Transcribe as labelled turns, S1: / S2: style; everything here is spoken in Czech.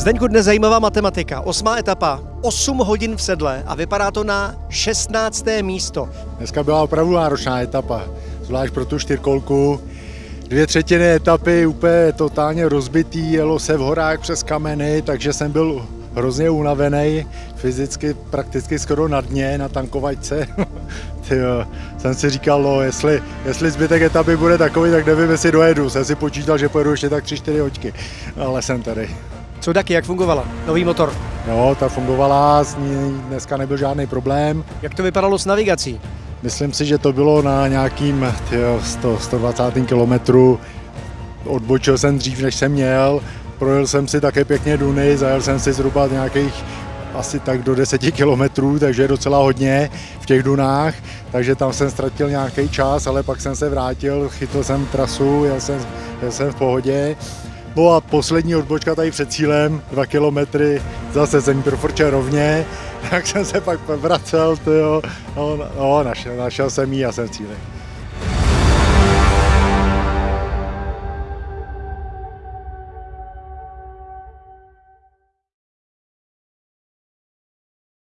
S1: Zdeňku, dnes zajímavá matematika. Osmá etapa, 8 hodin v sedle a vypadá to na 16. místo.
S2: Dneska byla opravdu náročná etapa, zvlášť pro tu čtyřkolku. Dvě třetiny etapy úplně totálně rozbitý, jelo se v horách přes kameny, takže jsem byl hrozně unavený, fyzicky prakticky skoro na dně, na tankovačce. Tyjo, jsem si říkal, no, jestli, jestli zbytek etapy bude takový, tak nevím, jestli dojedu. Jsem si počítal, že pojedu ještě tak 3-4 hoďky, ale jsem tady.
S1: Co taky, jak fungovala? Nový motor.
S2: Jo, ta fungovala, s ní dneska nebyl žádný problém.
S1: Jak to vypadalo s navigací?
S2: Myslím si, že to bylo na nějakým tyjo, 100, 120. kilometru. Odbočil jsem dřív, než jsem měl. Projel jsem si také pěkně Duny, zajel jsem si zhruba nějakých asi tak do 10 kilometrů, takže je docela hodně v těch Dunách, takže tam jsem ztratil nějaký čas, ale pak jsem se vrátil, chytl jsem trasu, jel jsem, jel jsem v pohodě. No a poslední odbočka tady před cílem, dva kilometry, zase jsem profrčel rovně, tak jsem se pak vracel, tyjo, no, no našel, našel jsem ji a jsem cíli.